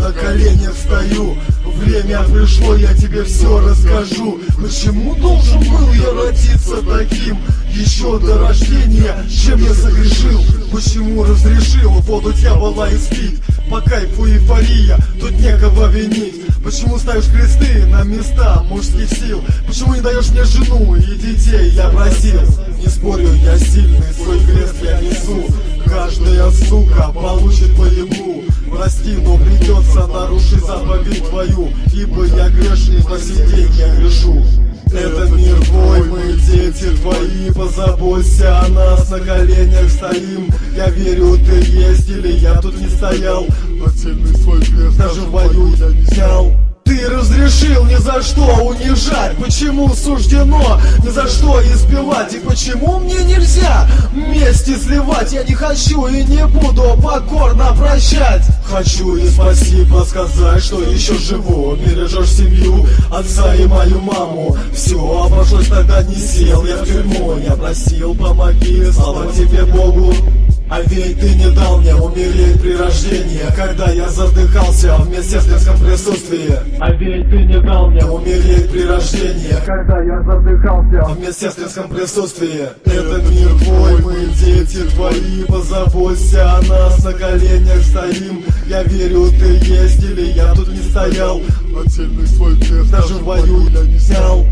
на коленях стою Время пришло, я тебе все расскажу Почему должен был я родиться таким? Еще до рождения, чем я согрешил? Почему разрешил воду дьявола испить? По кайфу эйфория, тут некого винить Почему ставишь кресты на места мужских сил? Почему не даешь мне жену и детей? Я просил, не спорю, я сильный, свой крест я несу Каждая сука получит по ебу Прости, но придется нарушить заповедь твою Ибо я грешный, по сей день я грешу. Этот мир твой, мы дети твои Позаботься о нас, на коленях стоим. Я верю, ты есть или я тут не стоял. Отдельный свой крест Даже в бою я унижать? Почему суждено ни за что избивать? И почему мне нельзя вместе сливать? Я не хочу и не буду покорно прощать Хочу и спасибо сказать, что еще живу. Бережешь семью, отца и мою маму. Все, обошлось тогда не сел я в тюрьму. Я просил, помоги, слава тебе Богу. А ведь ты не дал мне умереть при рождении Когда я задыхался в медсестринском присутствии. А ведь ты не дал мне умереть при рождении Когда я задыхался в медсестринском присутствии. Этот мир твой, мы дети твои Позаботься о нас, на коленях стоим. Я верю, ты есть или я тут не стоял. Отдельный свой крест Даже в бою я не снял